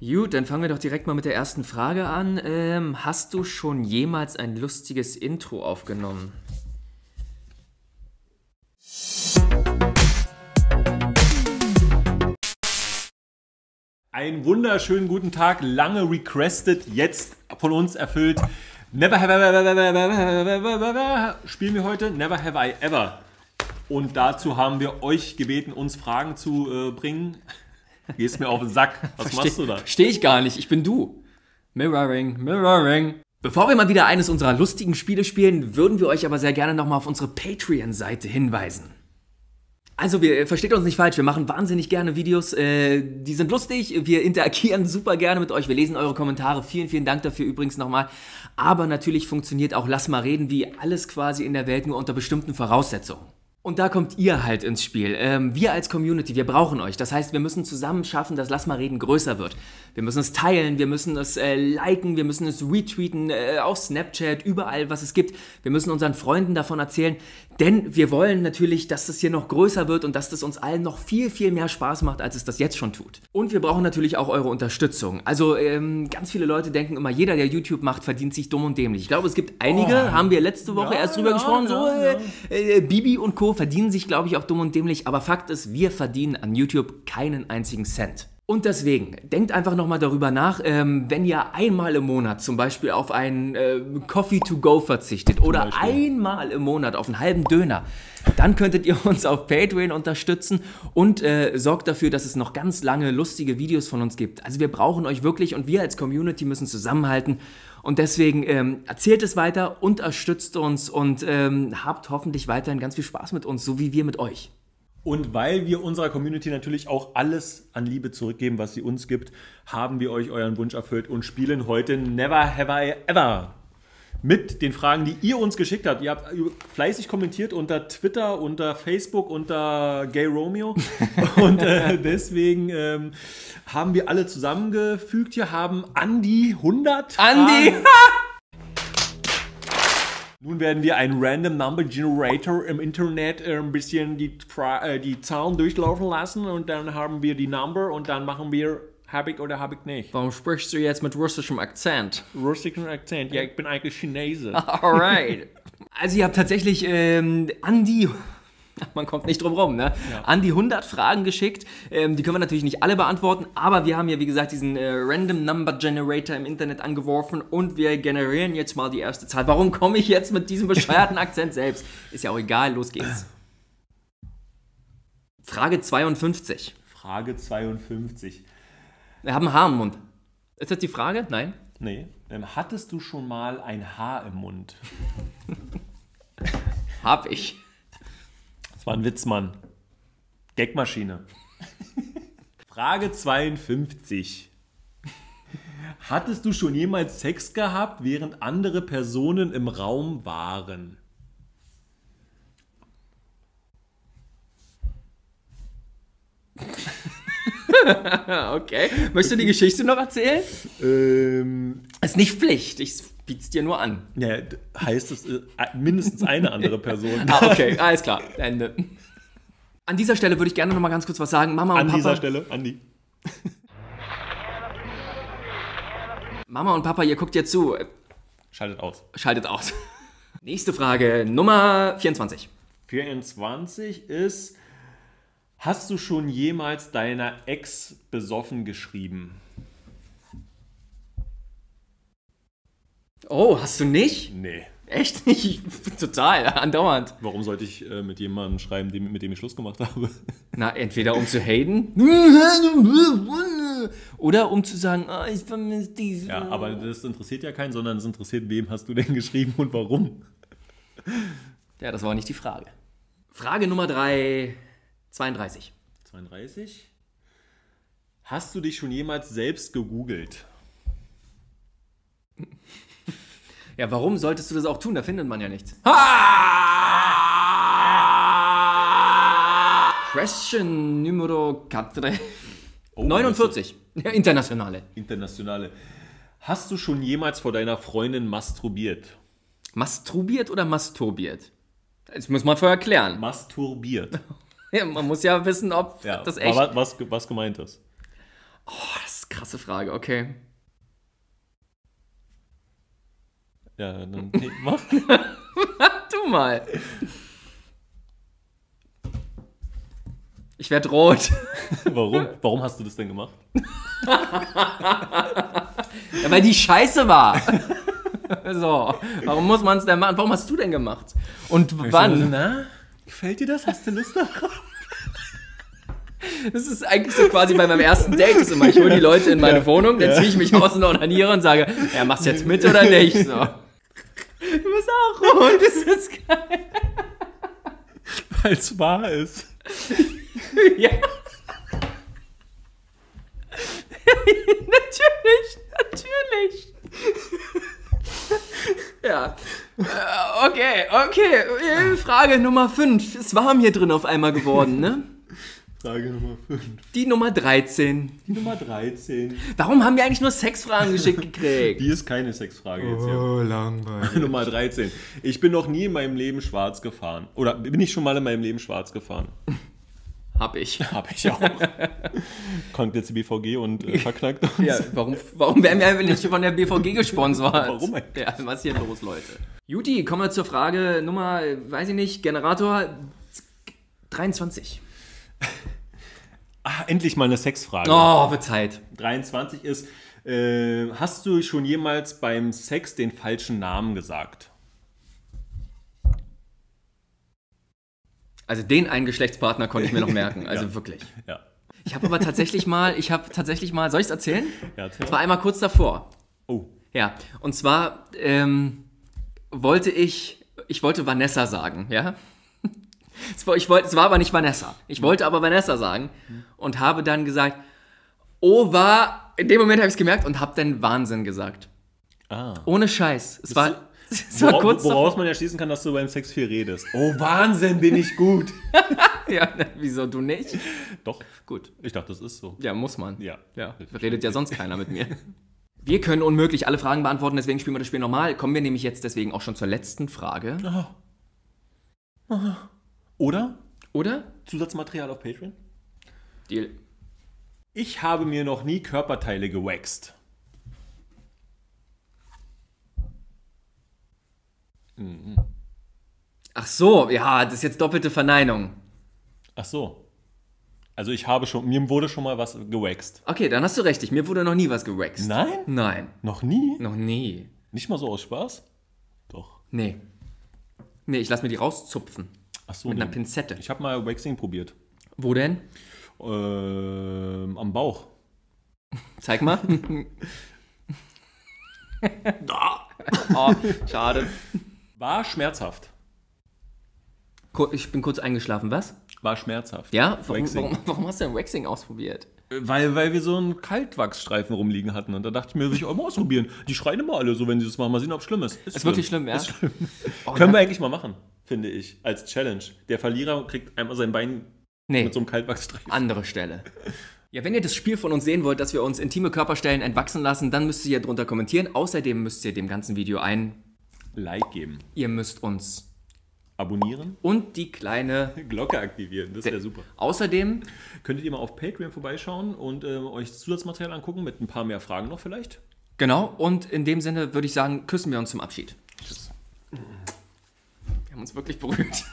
Gut, dann fangen wir doch direkt mal mit der ersten Frage an. Ähm, hast du schon jemals ein lustiges Intro aufgenommen? Einen wunderschönen guten Tag, lange requested, jetzt von uns erfüllt. Never have I ever spielen wir heute Never have I ever. Und dazu haben wir euch gebeten, uns Fragen zu äh, bringen. Gehst mir auf den Sack. Was Versteh- machst du da? Verstehe ich gar nicht. Ich bin du. Mirroring, Mirroring. Bevor wir mal wieder eines unserer lustigen Spiele spielen, würden wir euch aber sehr gerne nochmal auf unsere Patreon-Seite hinweisen. Also, wir versteht uns nicht falsch, wir machen wahnsinnig gerne Videos, äh, die sind lustig, wir interagieren super gerne mit euch, wir lesen eure Kommentare. Vielen, vielen Dank dafür übrigens nochmal. Aber natürlich funktioniert auch Lass mal reden wie alles quasi in der Welt nur unter bestimmten Voraussetzungen. Und da kommt ihr halt ins Spiel. Ähm, wir als Community, wir brauchen euch. Das heißt, wir müssen zusammen schaffen, dass Lass mal reden größer wird. Wir müssen es teilen, wir müssen es äh, liken, wir müssen es retweeten, äh, auf Snapchat, überall, was es gibt. Wir müssen unseren Freunden davon erzählen, denn wir wollen natürlich, dass das hier noch größer wird und dass das uns allen noch viel, viel mehr Spaß macht, als es das jetzt schon tut. Und wir brauchen natürlich auch eure Unterstützung. Also ähm, ganz viele Leute denken immer, jeder, der YouTube macht, verdient sich dumm und dämlich. Ich glaube, es gibt einige, haben wir letzte Woche Ja, erst drüber ja, gesprochen, so ja, äh, äh, Bibi und Co. verdienen sich, glaube ich, auch dumm und dämlich. Aber Fakt ist, wir verdienen an YouTube keinen einzigen Cent. Und deswegen, denkt einfach nochmal darüber nach, ähm, wenn ihr einmal im Monat zum Beispiel auf einen äh, Coffee to go verzichtet oder einmal im Monat auf einen halben Döner, dann könntet ihr uns auf Patreon unterstützen und äh, sorgt dafür, dass es noch ganz lange lustige Videos von uns gibt. Also wir brauchen euch wirklich und wir als Community müssen zusammenhalten. Und deswegen ähm, erzählt es weiter, unterstützt uns und ähm, habt hoffentlich weiterhin ganz viel Spaß mit uns, so wie wir mit euch. Und weil wir unserer Community natürlich auch alles an Liebe zurückgeben, was sie uns gibt, haben wir euch euren Wunsch erfüllt und spielen heute Never Have I Ever. Mit den Fragen, die ihr uns geschickt habt. Ihr habt fleißig kommentiert unter Twitter, unter Facebook, unter Gay Romeo. und äh, deswegen ähm, haben wir alle zusammengefügt. Hier haben Andi 100. Andi! Nun werden wir einen Random Number Generator im Internet äh, ein bisschen die, äh, die Zahlen durchlaufen lassen und dann haben wir die Number und dann machen wir habe ich oder habe ich nicht. Warum sprichst du jetzt mit russischem Akzent? Russischen Akzent. Ja, ich bin eigentlich Chinese. Alright. Also ihr habt tatsächlich ähm, an die, man kommt nicht drum rum, ne? An die 100 Fragen geschickt. Ähm, die können wir natürlich nicht alle beantworten, aber wir haben ja wie gesagt diesen äh, Random Number Generator im Internet angeworfen und wir generieren jetzt mal die erste Zahl. Warum komme ich jetzt mit diesem bescheuerten Akzent selbst? Ist ja auch egal, los geht's. Frage 52. Frage 52. Wir haben ein Haar im Mund. Ist das die Frage? Nein? Nee. Ähm, hattest du schon mal ein Haar im Mund? Hab ich. War ein Witz, Mann. Gagmaschine. Frage 52. Hattest du schon jemals Sex gehabt, während andere Personen im Raum waren? Okay. Möchtest du die Geschichte noch erzählen? Ähm, Ist nicht Pflicht, ich biet's dir nur an. ja, heißt es äh, mindestens eine andere Person. Ah, okay, alles klar. Ende. An dieser Stelle würde ich gerne noch mal ganz kurz was sagen. Mama und An Papa. dieser Stelle, Andi. Mama und Papa, ihr guckt jetzt zu. Schaltet aus. Schaltet aus. Nächste Frage, Nummer 24. 24 ist, hast du schon jemals deiner Ex besoffen geschrieben? Oh, hast du nicht? Nee. Echt nicht? Total, andauernd. Warum sollte ich äh, mit jemandem schreiben, dem, mit dem ich Schluss gemacht habe? Na, entweder um zu haten oder um zu sagen, ah, ich vermisse diese. Ja, aber das interessiert ja keinen, sondern es interessiert, wem hast du denn geschrieben und warum? Ja, das war nicht die Frage. Frage Nummer 3, 32. 32. Hast du dich schon jemals selbst gegoogelt? Ja, warum solltest du das auch tun? Da findet man ja nichts. Question numero 4. Oh, 49. Ja, internationale. Internationale. Hast du schon jemals vor deiner Freundin masturbiert? Masturbiert oder masturbiert? Das muss man vorher klären. Masturbiert. Ja, man muss ja wissen, ob Ja, das echt. was, was, was gemeint ist. Oh, das ist eine krasse Frage, okay. Ja, dann nee, mach. Du mal. Ich werde rot. Warum? Warum hast du das denn gemacht? Ja, weil die scheiße war. So, warum muss man es denn machen? Warum hast du denn gemacht? Und wann? Na, gefällt dir das? Hast du Lust darauf? Das ist eigentlich so quasi bei meinem ersten Date ist immer, ich hole die Leute in meine Wohnung, dann ziehe ich mich aus und onaniere und sage, ja, machst du jetzt mit oder nicht? So. Du bist auch rot, das ist geil. Weil es wahr ist. Ja. natürlich, natürlich. ja. Äh, Okay, okay. Äh, Frage Nummer 5. Es war mir drin auf einmal geworden, ne? Frage Nummer 5. Die Nummer 13. Die Nummer 13. Warum haben wir eigentlich nur Sexfragen geschickt gekriegt? Die ist keine Sexfrage jetzt hier. Oh, langweilig. Nummer 13. Ich bin noch nie in meinem Leben schwarz gefahren. Oder bin ich schon mal in meinem Leben schwarz gefahren? Hab ich. Hab ich auch. Kommt jetzt die BVG und äh, verknackt uns. Ja, warum, warum werden wir einfach nicht von der BVG gesponsert? Warum eigentlich? Ja, was ist hier los, Leute? Juti, kommen wir zur Frage Nummer, weiß ich nicht, Generator 23. Ah, endlich mal eine Sexfrage. Oh, wird Zeit. 23 ist, äh, hast du schon jemals beim Sex den falschen Namen gesagt? Also den einen Geschlechtspartner konnte ich mir noch merken, also Ja. wirklich. Ja. Ich habe aber tatsächlich mal, ich habe tatsächlich mal, soll ich es erzählen? Ja, erzähl Es war einmal kurz davor. Oh. Ja, und zwar ähm, wollte ich, ich wollte Vanessa sagen, ja. Es war, ich wollte, es war aber nicht Vanessa. Ich wollte aber Vanessa sagen und habe dann gesagt, oh war, in dem Moment habe ich es gemerkt und habe dann Wahnsinn gesagt. Ah. Ohne Scheiß. Es du- war, es war Wora- kurz davor. woraus man ja schließen kann, dass du beim Sex viel redest. Oh, Wahnsinn, bin ich gut. Ja, wieso du nicht? Doch, Gut. ich dachte, das ist so. Ja, muss man. Ja. Ja, redet ja sonst keiner mit mir. Wir können unmöglich alle Fragen beantworten, deswegen spielen wir das Spiel normal. Kommen wir nämlich jetzt deswegen auch schon zur letzten Frage. Oder? Oder? Zusatzmaterial auf Patreon? Deal. Ich habe mir noch nie Körperteile gewaxt. Ach so, ja, das ist jetzt doppelte Verneinung. Ach so. Also ich habe schon, mir wurde schon mal was gewaxt. Okay, dann hast du recht. Mir wurde noch nie was gewaxt. Nein? Nein. Noch nie? Noch nie. Nicht mal so aus Spaß? Doch. Nee. Nee, ich lass mir die rauszupfen. Ach so. Mit nee. einer Pinzette. Ich habe mal Waxing probiert. Wo denn? Ähm, am Bauch. Zeig mal. oh, schade. War schmerzhaft. Ich bin kurz eingeschlafen, was? War schmerzhaft. Ja? Warum, warum, warum hast du denn Waxing ausprobiert? Weil, weil wir so einen Kaltwachsstreifen rumliegen hatten. Und da dachte ich mir, will ich auch mal ausprobieren. Die schreien immer alle so, wenn sie das machen. Mal sehen, ob es schlimm ist. Ist wirklich schlimm, ja? Ist schlimm. Oh, Können wir eigentlich mal machen, finde ich, als Challenge. Der Verlierer kriegt einmal sein Bein Nee, mit so einem Kaltwachsstreifen. andere Stelle. Ja, wenn ihr das Spiel von uns sehen wollt, dass wir uns intime Körperstellen entwachsen lassen, dann müsst ihr hier drunter kommentieren. Außerdem müsst ihr dem ganzen Video ein, Like geben. ihr müsst uns Abonnieren. und die kleine... Glocke aktivieren. Das wäre super. Außerdem, Könntet ihr mal auf Patreon vorbeischauen und äh, euch Zusatzmaterial angucken mit ein paar mehr Fragen noch vielleicht? genau, und in dem Sinne würde ich sagen, küssen wir uns zum Abschied. Haben uns wirklich berührt.